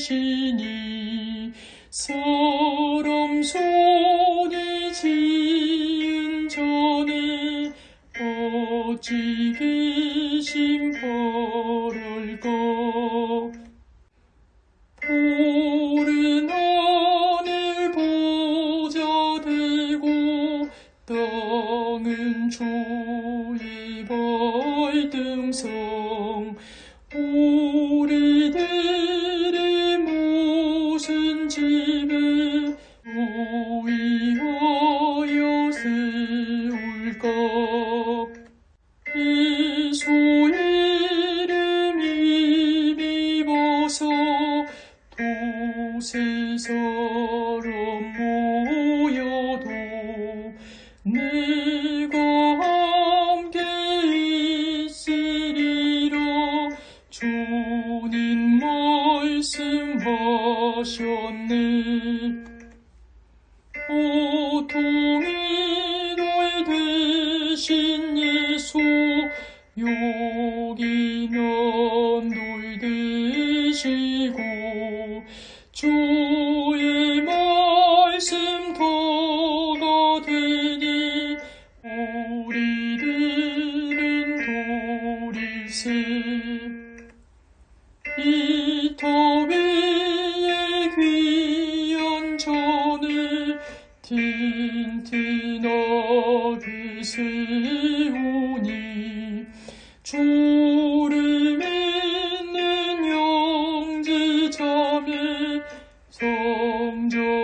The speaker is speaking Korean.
되시니 서름 손이 지은 전에 어찌 계신 벌을 거 보른 하늘 보자 되고 땅은 주의 발등성. 오 이소 이름이 비버서 도세 사람 모여도 내가 함께 있으리라 주님 말씀하셨네 여기 난널 대시고 주의 말씀 더가 되니 우리들은 도리세 이터 위에 귀한 전을 튼튼하게 세우니 주를 믿는 형제 자매 성전